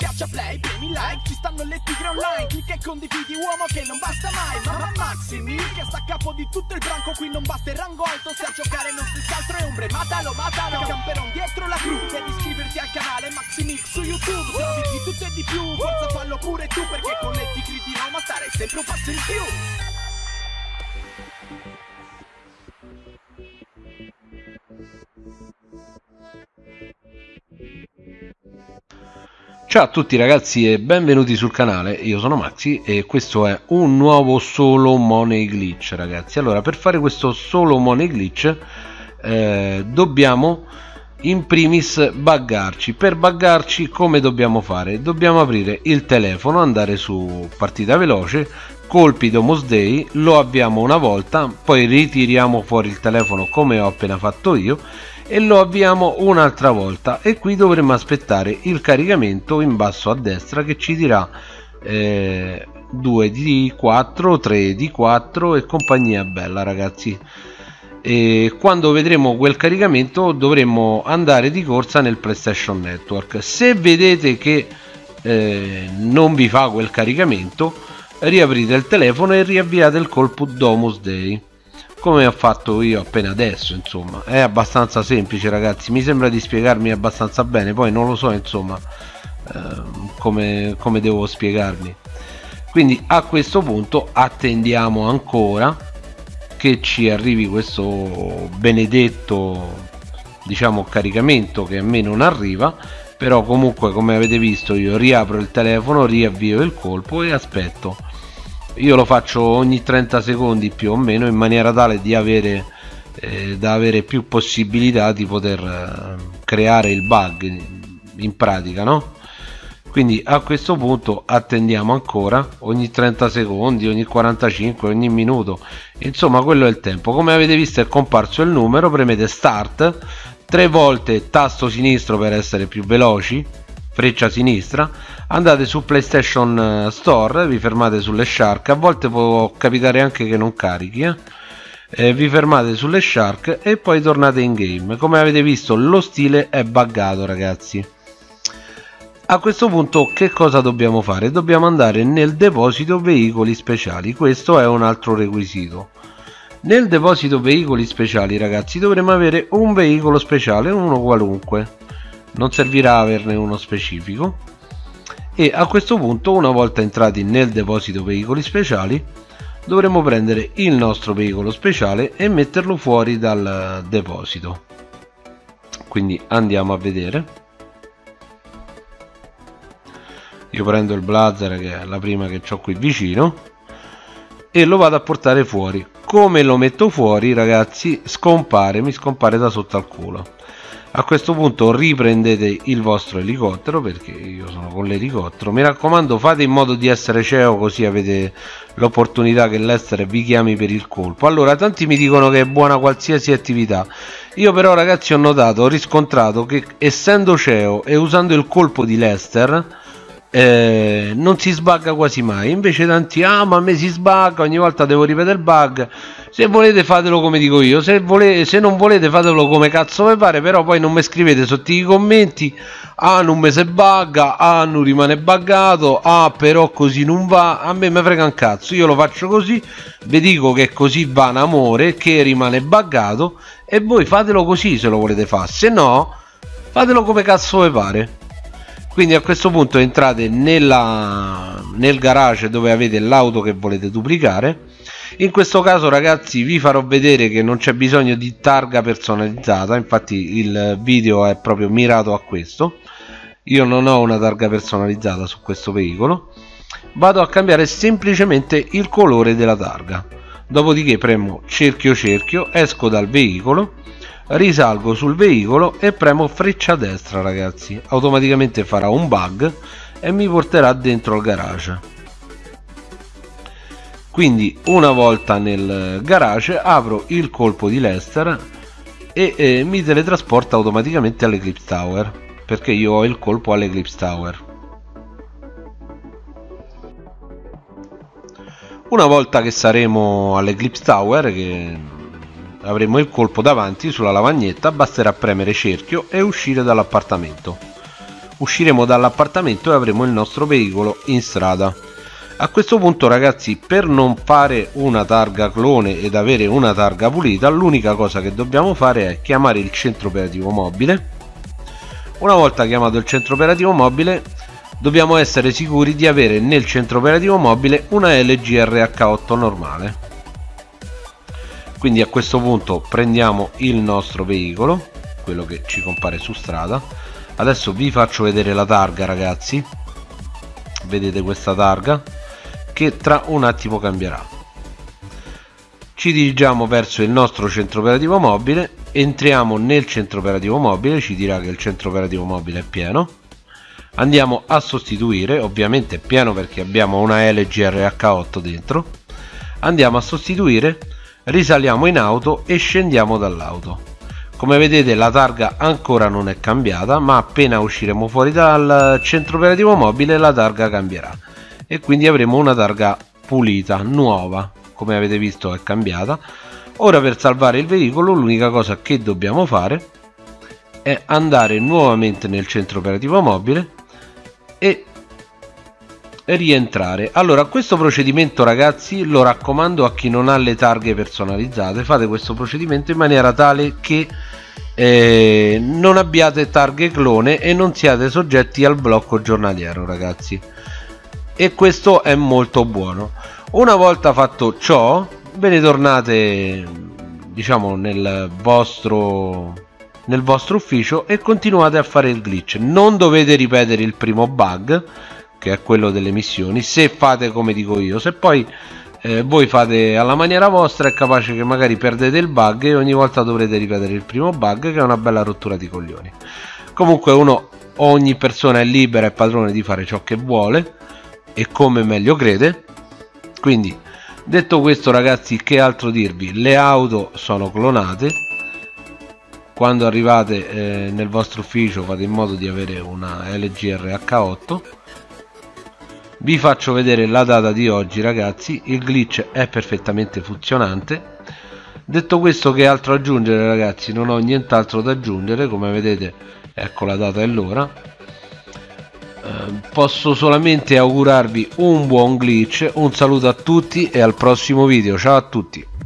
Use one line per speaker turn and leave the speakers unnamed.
Schiaccia play, premi like, ci stanno le tigre online Clicca e condividi uomo che non basta mai Mamma Maximi che sta a capo di tutto il branco Qui non basta il rango alto se a giocare non si altro è ombre Matalo, matalo, camperon dietro la cru Devi iscriverti al canale Maximix su YouTube Se di tutto e di più, forza fallo pure tu Perché con le tigre di Roma stare sempre un passo in più
Ciao a tutti ragazzi e benvenuti sul canale, io sono Maxi e questo è un nuovo solo money glitch ragazzi. Allora per fare questo solo money glitch eh, dobbiamo in primis buggarci. Per buggarci come dobbiamo fare? Dobbiamo aprire il telefono, andare su partita veloce Colpi Domus Day, lo avviamo una volta, poi ritiriamo fuori il telefono come ho appena fatto io e lo avviamo un'altra volta. E qui dovremo aspettare il caricamento in basso a destra che ci dirà eh, 2 di 4 3 di 4 e compagnia bella ragazzi. E quando vedremo quel caricamento dovremo andare di corsa nel PlayStation Network. Se vedete che eh, non vi fa quel caricamento riaprite il telefono e riavviate il colpo Domus Day come ho fatto io appena adesso insomma. È abbastanza semplice ragazzi. Mi sembra di spiegarmi abbastanza bene. Poi non lo so insomma eh, come, come devo spiegarmi. Quindi a questo punto attendiamo ancora che ci arrivi questo benedetto diciamo caricamento che a me non arriva. Però comunque come avete visto io riapro il telefono riavvio il colpo e aspetto io lo faccio ogni 30 secondi più o meno in maniera tale di avere eh, da avere più possibilità di poter eh, creare il bug in pratica no? Quindi a questo punto attendiamo ancora ogni 30 secondi ogni 45 ogni minuto. Insomma quello è il tempo. Come avete visto è comparso il numero premete start tre volte tasto sinistro per essere più veloci freccia sinistra andate su PlayStation eh, Store vi fermate sulle shark a volte può capitare anche che non carichi eh? Eh, vi fermate sulle shark e poi tornate in game. Come avete visto lo stile è buggato ragazzi. A questo punto che cosa dobbiamo fare? Dobbiamo andare nel deposito veicoli speciali. Questo è un altro requisito. Nel deposito veicoli speciali ragazzi dovremo avere un veicolo speciale uno qualunque non servirà averne uno specifico. E a questo punto una volta entrati nel deposito veicoli speciali dovremo prendere il nostro veicolo speciale e metterlo fuori dal deposito. Quindi andiamo a vedere. Io prendo il blazer che è la prima che ho qui vicino e lo vado a portare fuori. Come lo metto fuori ragazzi scompare mi scompare da sotto al culo a questo punto riprendete il vostro elicottero perché io sono con l'elicottero. Mi raccomando fate in modo di essere CEO così avete l'opportunità che l'Ester vi chiami per il colpo. Allora tanti mi dicono che è buona qualsiasi attività. Io però ragazzi ho notato ho riscontrato che essendo CEO e usando il colpo di Lester eh, non si sbagga quasi mai. Invece tanti ah ma a me si sbagga ogni volta devo ripetere il bug. Se volete fatelo come dico io se, volete, se non volete fatelo come cazzo vi pare però poi non mi scrivete sotto i commenti ah non mi si bugga ah non rimane buggato ah però così non va a me mi frega un cazzo io lo faccio così vi dico che così va in amore che rimane buggato e voi fatelo così se lo volete fare se no fatelo come cazzo vi pare quindi a questo punto entrate nella, nel garage dove avete l'auto che volete duplicare. In questo caso ragazzi vi farò vedere che non c'è bisogno di targa personalizzata. Infatti il video è proprio mirato a questo. Io non ho una targa personalizzata su questo veicolo. Vado a cambiare semplicemente il colore della targa. Dopodiché premo cerchio cerchio esco dal veicolo risalgo sul veicolo e premo freccia destra ragazzi. Automaticamente farà un bug e mi porterà dentro il garage. Quindi una volta nel garage apro il colpo di Lester e eh, mi teletrasporta automaticamente all'Eclipse Tower perché io ho il colpo all'Eclipse Tower. Una volta che saremo all'Eclipse Tower che avremo il colpo davanti sulla lavagnetta basterà premere cerchio e uscire dall'appartamento. Usciremo dall'appartamento e avremo il nostro veicolo in strada. A questo punto ragazzi per non fare una targa clone ed avere una targa pulita l'unica cosa che dobbiamo fare è chiamare il centro operativo mobile. Una volta chiamato il centro operativo mobile dobbiamo essere sicuri di avere nel centro operativo mobile una LG RH8 normale quindi a questo punto prendiamo il nostro veicolo quello che ci compare su strada. Adesso vi faccio vedere la targa ragazzi. Vedete questa targa che tra un attimo cambierà. Ci dirigiamo verso il nostro centro operativo mobile entriamo nel centro operativo mobile ci dirà che il centro operativo mobile è pieno. Andiamo a sostituire ovviamente è pieno perché abbiamo una LG RH8 dentro. Andiamo a sostituire risaliamo in auto e scendiamo dall'auto. Come vedete la targa ancora non è cambiata ma appena usciremo fuori dal centro operativo mobile la targa cambierà. E quindi avremo una targa pulita, nuova, come avete visto è cambiata. Ora per salvare il veicolo l'unica cosa che dobbiamo fare è andare nuovamente nel centro operativo mobile e rientrare. Allora questo procedimento ragazzi lo raccomando a chi non ha le targhe personalizzate fate questo procedimento in maniera tale che eh, non abbiate targhe clone e non siate soggetti al blocco giornaliero ragazzi. E questo è molto buono. Una volta fatto ciò ve ne tornate diciamo nel vostro nel vostro ufficio e continuate a fare il glitch. Non dovete ripetere il primo bug che è quello delle missioni se fate come dico io se poi eh, voi fate alla maniera vostra è capace che magari perdete il bug e ogni volta dovrete ripetere il primo bug che è una bella rottura di coglioni. Comunque uno ogni persona è libera e padrone di fare ciò che vuole e come meglio crede. Quindi detto questo ragazzi che altro dirvi? Le auto sono clonate. Quando arrivate eh, nel vostro ufficio fate in modo di avere una LG RH8 vi faccio vedere la data di oggi ragazzi. Il glitch è perfettamente funzionante. Detto questo che altro aggiungere ragazzi? Non ho nient'altro da aggiungere. Come vedete ecco la data e l'ora. Ehm, posso solamente augurarvi un buon glitch. Un saluto a tutti e al prossimo video. Ciao a tutti